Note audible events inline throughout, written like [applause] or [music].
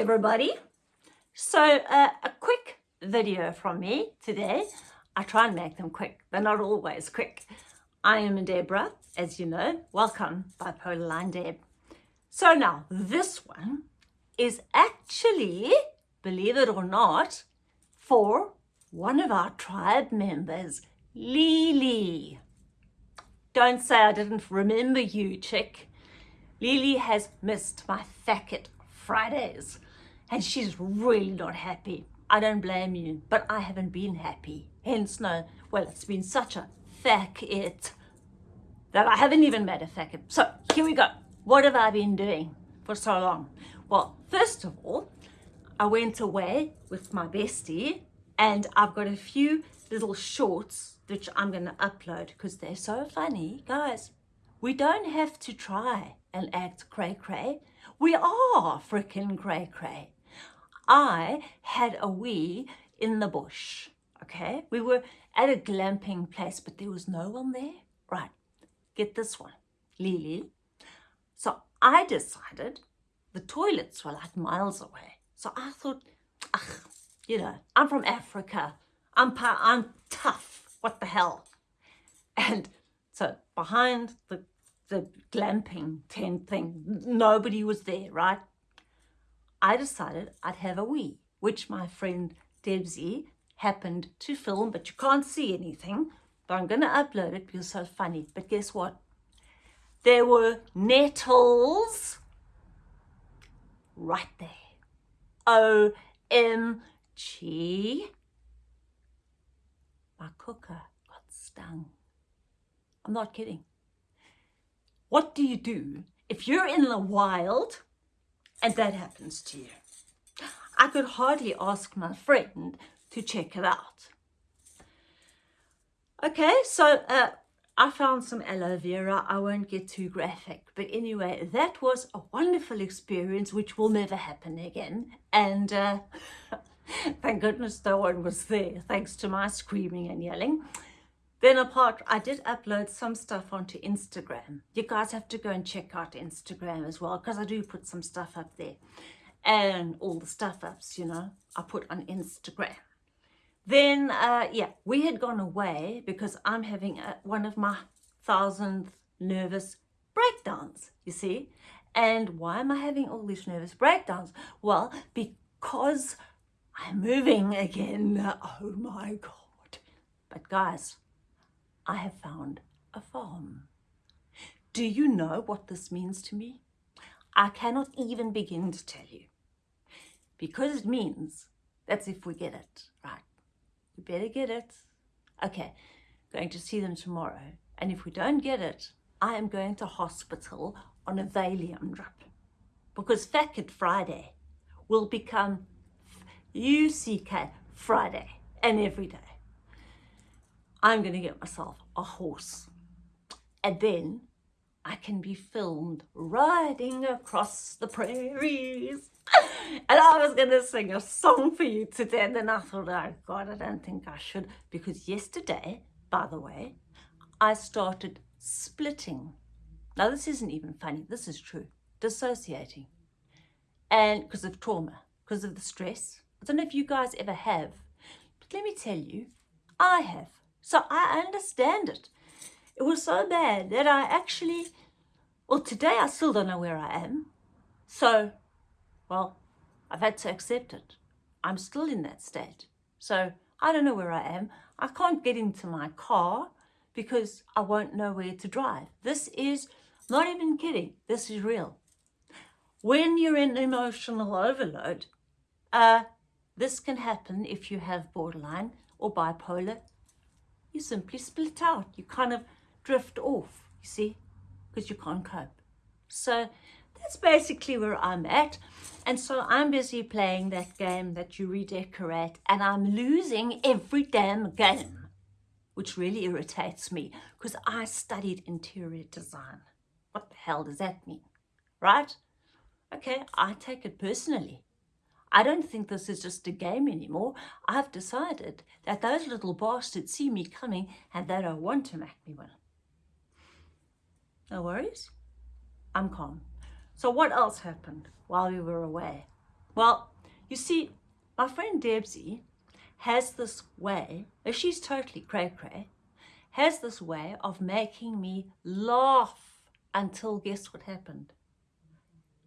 everybody. So uh, a quick video from me today. I try and make them quick. They're not always quick. I am Deborah, as you know. Welcome, Bipolar Line Deb. So now, this one is actually, believe it or not, for one of our tribe members, Lily. Don't say I didn't remember you, chick. Lily has missed my Thacket Fridays and she's really not happy. I don't blame you, but I haven't been happy. Hence no, well, it's been such a fuck it that I haven't even made a Thacket. So here we go. What have I been doing for so long? Well, first of all, I went away with my bestie and I've got a few little shorts which I'm going to upload because they're so funny. Guys, we don't have to try and act cray-cray. We are freaking cray-cray. I had a wee in the bush, okay? We were at a glamping place, but there was no one there. Right, get this one, Lily. So I decided the toilets were like miles away. So I thought, ugh, you know, I'm from Africa. I'm, I'm tough. What the hell? And so behind the the glamping tent thing. Nobody was there, right? I decided I'd have a wee, which my friend Debsy happened to film, but you can't see anything. But I'm going to upload it because it's so funny. But guess what? There were nettles right there. O-M-G. My cooker got stung. I'm not kidding. What do you do if you're in the wild and that happens to you? I could hardly ask my friend to check it out. Okay, so uh, I found some aloe vera. I won't get too graphic. But anyway, that was a wonderful experience which will never happen again. And uh, [laughs] thank goodness no one was there, thanks to my screaming and yelling. Then apart, I did upload some stuff onto Instagram. You guys have to go and check out Instagram as well because I do put some stuff up there. And all the stuff ups, you know, I put on Instagram. Then, uh, yeah, we had gone away because I'm having a, one of my thousandth nervous breakdowns, you see. And why am I having all these nervous breakdowns? Well, because I'm moving again. Oh my God. But guys, I have found a farm. Do you know what this means to me? I cannot even begin to tell you. Because it means that's if we get it, right? We better get it. Okay, going to see them tomorrow. And if we don't get it, I am going to hospital on a Valium drip. Because Thacket Friday will become UCK Friday and every day. I'm going to get myself a horse. And then I can be filmed riding across the prairies. [laughs] And I was going to sing a song for you today. And then I thought, oh God, I don't think I should. Because yesterday, by the way, I started splitting. Now, this isn't even funny. This is true. Dissociating. And because of trauma, because of the stress. I don't know if you guys ever have. But let me tell you, I have. So I understand it. It was so bad that I actually, well, today I still don't know where I am. So, well, I've had to accept it. I'm still in that state. So I don't know where I am. I can't get into my car because I won't know where to drive. This is not even kidding. This is real. When you're in emotional overload, uh, this can happen if you have borderline or bipolar you simply split out. You kind of drift off, you see, because you can't cope. So that's basically where I'm at. And so I'm busy playing that game that you redecorate and I'm losing every damn game, which really irritates me because I studied interior design. What the hell does that mean? Right? Okay, I take it personally. I don't think this is just a game anymore. I've decided that those little bastards see me coming and they don't want to make me win. No worries. I'm calm. So what else happened while we were away? Well, you see, my friend Debsy has this way, uh, she's totally cray cray, has this way of making me laugh until guess what happened?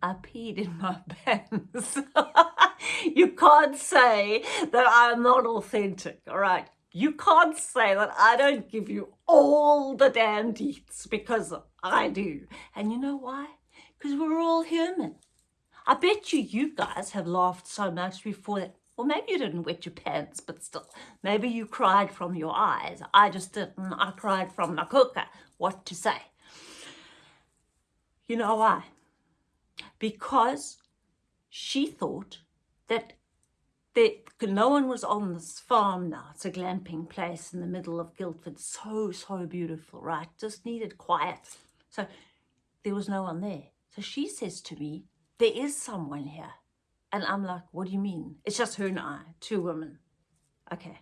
I peed in my [laughs] pants. [laughs] [laughs] you can't say that I'm not authentic, all right? You can't say that I don't give you all the damn deets because I do. And you know why? Because we're all human. I bet you you guys have laughed so much before that. Well, maybe you didn't wet your pants, but still. Maybe you cried from your eyes. I just didn't. I cried from my cooker. What to say? You know why? because she thought that that no one was on this farm now. It's a glamping place in the middle of Guildford. So, so beautiful, right? Just needed quiet. So there was no one there. So she says to me, there is someone here. And I'm like, what do you mean? It's just her and I, two women. Okay.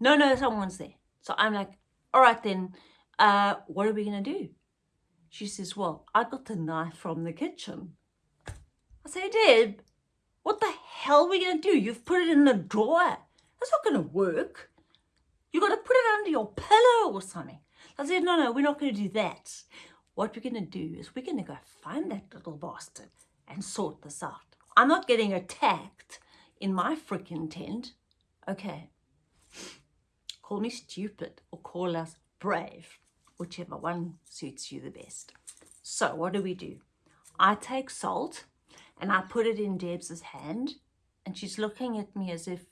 No, no, someone's there. So I'm like, all right then, uh, what are we going to do? She says, well, I got the knife from the kitchen. I say, Deb, what the hell are we going to do? You've put it in the drawer. That's not going to work. You've got to put it under your pillow or something. I said, no, no, we're not going to do that. What we're going to do is we're going to go find that little bastard and sort this out. I'm not getting attacked in my freaking tent. Okay. Call me stupid or call us brave, whichever one suits you the best. So what do we do? I take salt and I put it in Deb's hand and she's looking at me as if,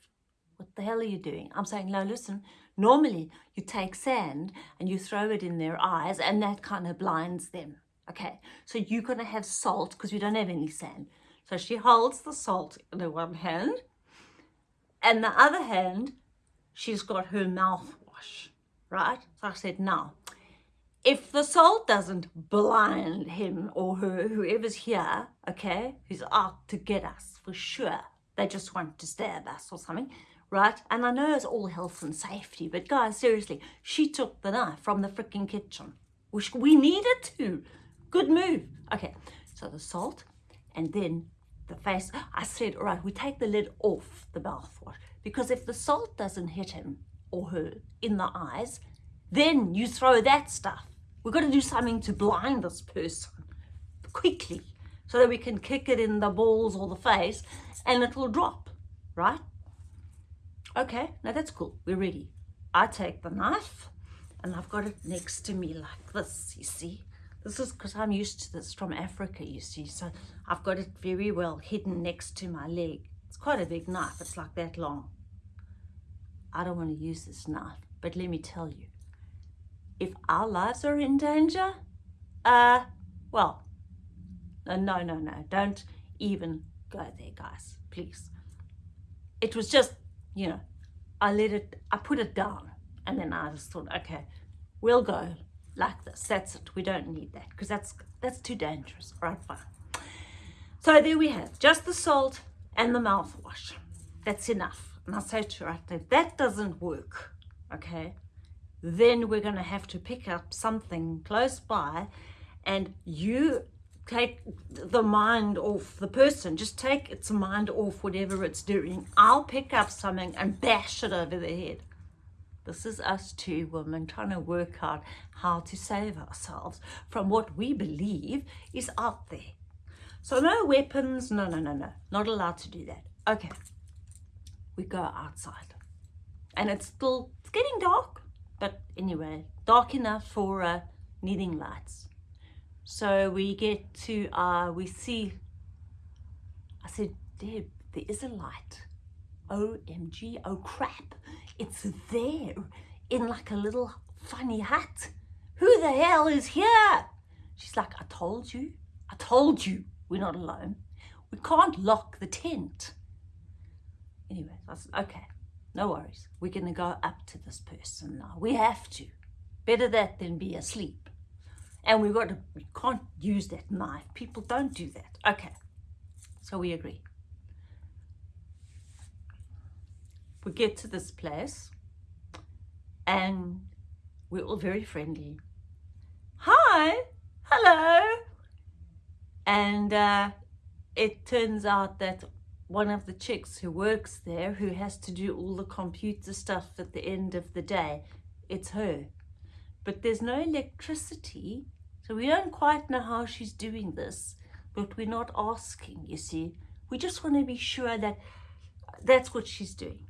what the hell are you doing? I'm saying, no, listen, normally you take sand and you throw it in their eyes and that kind of blinds them. Okay, so you're going to have salt because we don't have any sand. So she holds the salt in the one hand and the other hand, she's got her mouthwash, right? So I said, now, if the salt doesn't blind him or her, whoever's here, okay, who's out to get us for sure, they just want to stab us or something, right? And I know it's all health and safety, but guys, seriously, she took the knife from the freaking kitchen, which we needed to. Good move. Okay, so the salt and then the face. I said, all right, we take the lid off the mouthwash because if the salt doesn't hit him or her in the eyes, then you throw that stuff. We've got to do something to blind this person quickly so that we can kick it in the balls or the face and it will drop, right? Okay, now that's cool. We're ready. I take the knife and I've got it next to me like this, you see. This is because I'm used to this from Africa, you see. So I've got it very well hidden next to my leg. It's quite a big knife. It's like that long. I don't want to use this knife, but let me tell you, if our lives are in danger, uh, well, no, no, no, no, don't even go there, guys, please. It was just, you know, I let it, I put it down and then I just thought, okay, we'll go like this. That's it. We don't need that because that's, that's too dangerous. All right, fine. So there we have just the salt and the mouthwash. That's enough. And I say to her, if that doesn't work, okay, then we're going to have to pick up something close by and you take the mind off the person. Just take its mind off whatever it's doing. I'll pick up something and bash it over the head. This is us two women trying to work out how to save ourselves from what we believe is out there. So no weapons. No no no no. Not allowed to do that. Okay. We go outside. And it's still it's getting dark. But anyway, dark enough for uh, needing lights. So we get to, uh, we see, I said, Deb, there is a light. OMG, oh crap, it's there in like a little funny hat. Who the hell is here? She's like, I told you, I told you we're not alone. We can't lock the tent. Anyway, I said, okay no worries. We're going to go up to this person now. We have to. Better that than be asleep. And we've got to, we can't use that knife. People don't do that. Okay. So we agree. We get to this place and we're all very friendly. Hi, hello. And uh, it turns out that one of the chicks who works there who has to do all the computer stuff at the end of the day. It's her. But there's no electricity, so we don't quite know how she's doing this, but we're not asking, you see. We just want to be sure that that's what she's doing.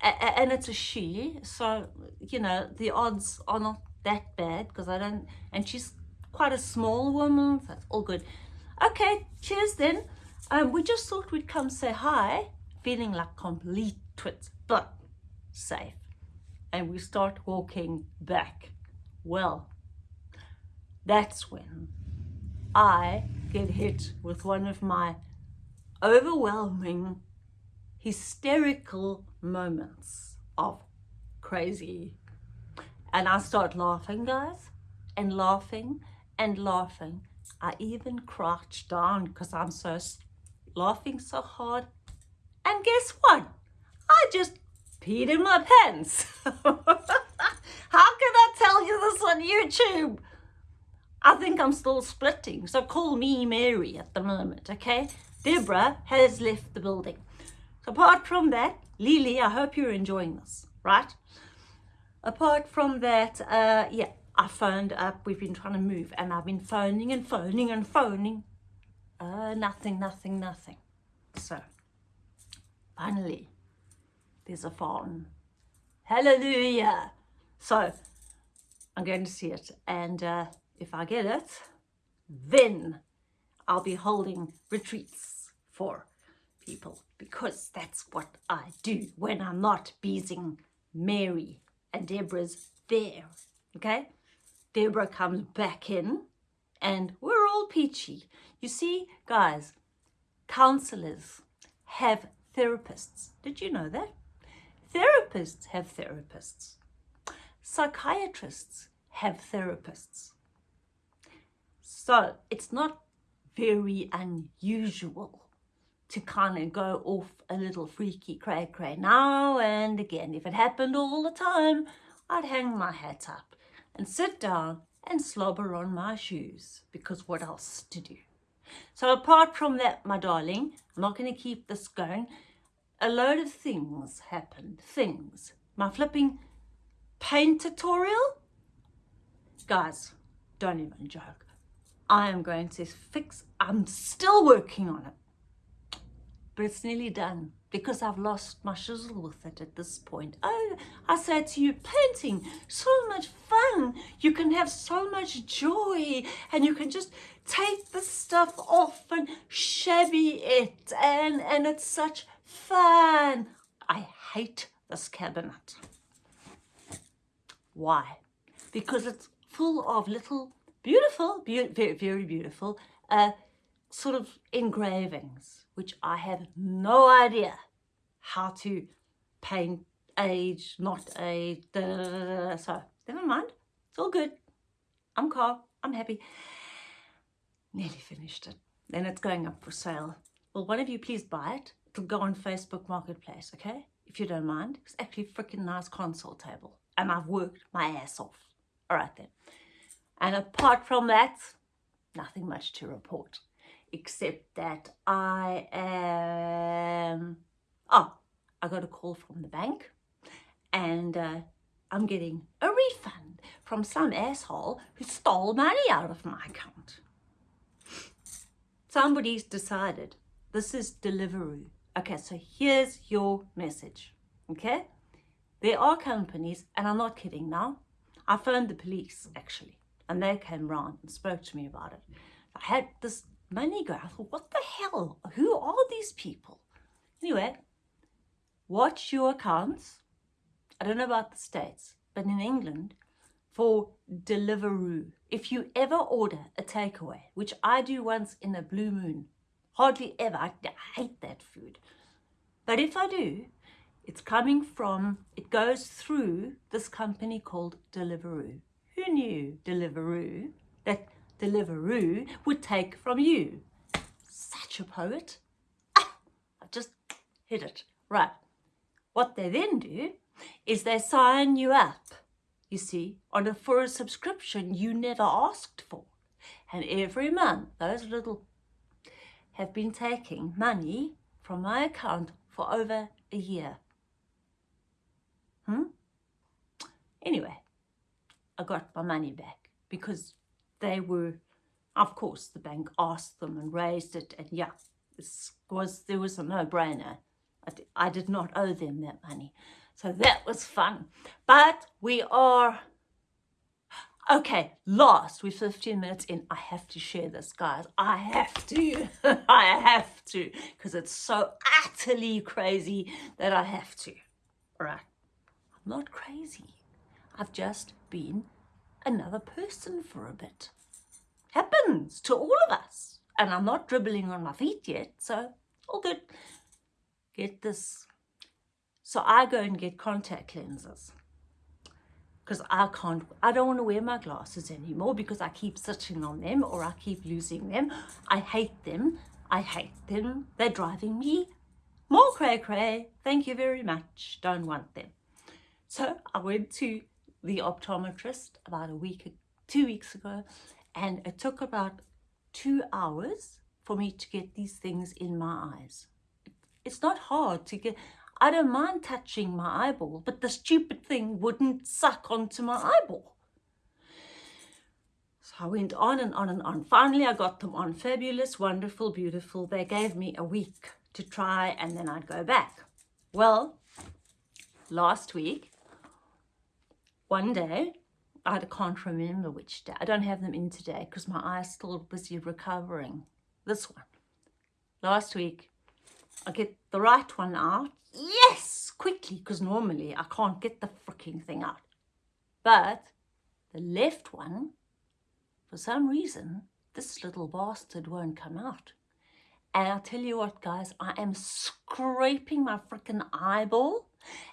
And it's a she, so, you know, the odds are not that bad because I don't, and she's quite a small woman, so that's all good. Okay, cheers then. Um, we just thought we'd come say hi, feeling like complete twits, but safe. And we start walking back. Well, that's when I get hit with one of my overwhelming, hysterical moments of crazy. And I start laughing, guys, and laughing and laughing. I even crouch down because I'm so laughing so hard. And guess what? I just peed in my pants. [laughs] How can I tell you this on YouTube? I think I'm still splitting, so call me Mary at the moment, okay? Deborah has left the building. So apart from that, Lily, I hope you're enjoying this, right? Apart from that, uh, yeah, I phoned up, we've been trying to move, and I've been phoning and phoning and phoning. Uh, nothing, nothing, nothing. So, finally, there's a phone. Hallelujah! So, I'm going to see it, and uh, if I get it, then I'll be holding retreats for people because that's what I do when I'm not beezing Mary and Deborah's there, okay? Deborah comes back in and we're all peachy. You see, guys, counselors have therapists. Did you know that? Therapists have therapists. Psychiatrists have therapists. So it's not very unusual to kind of go off a little freaky cray cray now and again. If it happened all the time, I'd hang my hat up and sit down and slobber on my shoes because what else to do? So apart from that, my darling, I'm not going to keep this going. A load of things happened. Things. My flipping paint tutorial? Guys, don't even joke. I am going to fix, I'm still working on it, but it's nearly done because I've lost my shizzle with it at this point. Oh, I said to you, painting, so much fun. You can have so much joy and you can just take the stuff off and shabby it and, and it's such fun. I hate this cabinet. Why? Because it's full of little beautiful, be very, beautiful, uh, sort of engravings, which I have no idea how to paint, age, not age, da, da, da, so never mind, it's all good. I'm calm, I'm happy. Nearly finished it. Then it's going up for sale. Will one of you please buy it? It'll go on Facebook Marketplace, okay? If you don't mind. It's actually a freaking nice console table. And I've worked my ass off. All right then. And apart from that, nothing much to report, except that I am, oh, I got a call from the bank and uh, I'm getting a refund from some asshole who stole money out of my account. Somebody's decided this is Deliveroo. Okay, so here's your message, okay? There are companies, and I'm not kidding now, I phoned the police actually and they came round and spoke to me about it. I had this money go. I thought, what the hell? Who are these people? Anyway, watch your accounts. I don't know about the States, but in England, for Deliveroo, if you ever order a takeaway, which I do once in a blue moon, hardly ever, I, I hate that food. But if I do, it's coming from, it goes through this company called Deliveroo. Who knew Deliveroo, that Deliveroo would take from you? Such a poet. Ah, I just hit it. Right. What they then do is they sign you up, you see, on a, for a subscription you never asked for. And every month, those little have been taking money from my account for over a year. Hmm? Anyway, I got my money back because they were, of course, the bank asked them and raised it. And yeah, this was, there was a no-brainer. I, I did not owe them that money. So that was fun. But we are Okay, last, we're 15 minutes in. I have to share this, guys. I have to. [laughs] I have to. Because it's so utterly crazy that I have to. All right. Not crazy. I've just been another person for a bit. Happens to all of us. And I'm not dribbling on my feet yet, so all good. Get this. So I go and get contact lenses because I can't, I don't want to wear my glasses anymore because I keep sitting on them or I keep losing them. I hate them. I hate them. They're driving me more cray cray. Thank you very much. Don't want them. So I went to the optometrist about a week, two weeks ago, and it took about two hours for me to get these things in my eyes. It's not hard to get, I don't mind touching my eyeball, but the stupid thing wouldn't suck onto my eyeball. So I went on and on and on. Finally, I got them on. Fabulous, wonderful, beautiful. They gave me a week to try and then I'd go back. Well, last week, one day, I can't remember which day. I don't have them in today because my eye's still busy recovering. This one. Last week, I get the right one out yes, quickly, because normally I can't get the freaking thing out. But the left one, for some reason, this little bastard won't come out. And I'll tell you what, guys, I am scraping my freaking eyeball.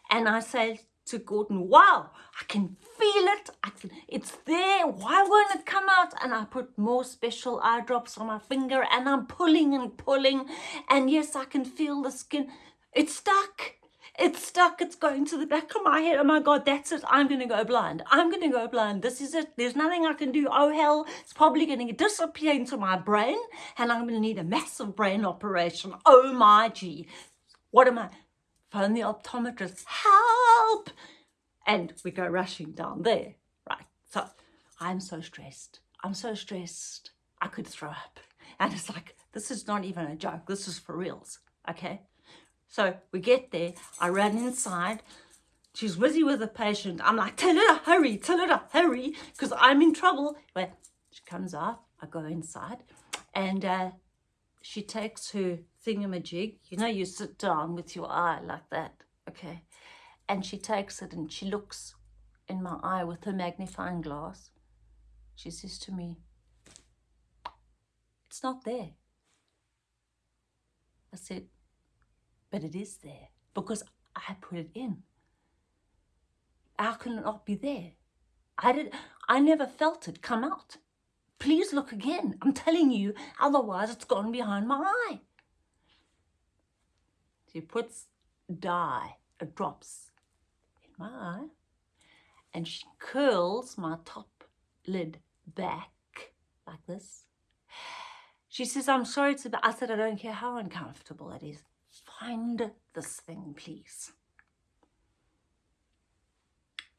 And I say to Gordon, wow, I can feel it. Can, it's there. Why won't it come out? And I put more special eye drops on my finger and I'm pulling and pulling. And yes, I can feel the skin. It's stuck. It's stuck. It's going to the back of my head. Oh my God, that's it. I'm going to go blind. I'm going to go blind. This is it. There's nothing I can do. Oh hell, it's probably going to disappear into my brain and I'm going to need a massive brain operation. Oh my gee. What am I? Phone the optometrist. Help! And we go rushing down there. Right. So I'm so stressed. I'm so stressed. I could throw up. And it's like, this is not even a joke. This is for reals. Okay. So we get there, I ran inside, she's busy with a patient. I'm like, tell her to hurry, tell her to hurry, because I'm in trouble. Well, she comes out, I go inside, and uh, she takes her thingamajig. You know, you sit down with your eye like that, okay? And she takes it and she looks in my eye with her magnifying glass. She says to me, it's not there. I said, but it is there because I put it in. How can it not be there? I did. I never felt it come out. Please look again. I'm telling you, otherwise it's gone behind my eye. She puts dye, it drops in my eye, and she curls my top lid back like this. She says, I'm sorry to, I said, I don't care how uncomfortable it is find this thing, please.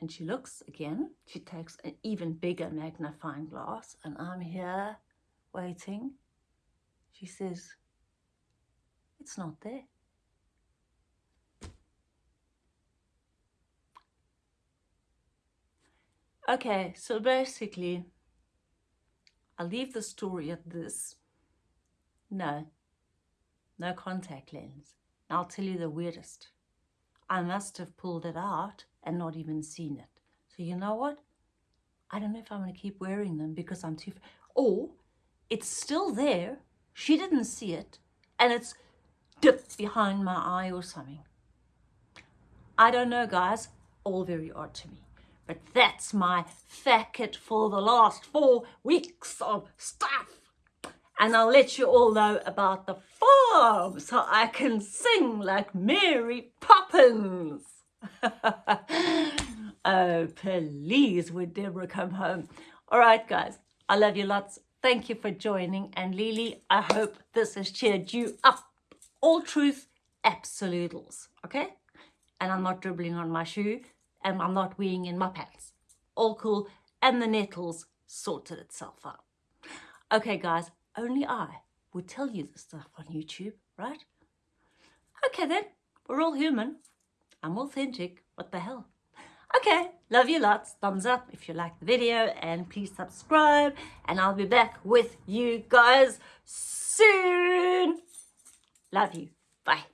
And she looks again, she takes an even bigger magnifying glass and I'm here waiting. She says, it's not there. Okay, so basically, I'll leave the story at this. No, no contact lens. I'll tell you the weirdest. I must have pulled it out and not even seen it. So you know what? I don't know if I'm going to keep wearing them because I'm too... Or it's still there. She didn't see it. And it's dipped behind my eye or something. I don't know, guys. All very odd to me. But that's my facket for the last four weeks of stuff and I'll let you all know about the farm so I can sing like Mary Poppins. [laughs] oh, please, would Deborah come home? All right, guys, I love you lots. Thank you for joining. And Lily, I hope this has cheered you up. All truth absolutels, okay? And I'm not dribbling on my shoe and I'm not weeing in my pants. All cool. And the nettles sorted itself out. Okay, guys, only I would tell you this stuff on YouTube, right? Okay then, we're all human. I'm authentic. What the hell? Okay, love you lots. Thumbs up if you like the video and please subscribe and I'll be back with you guys soon. Love you. Bye.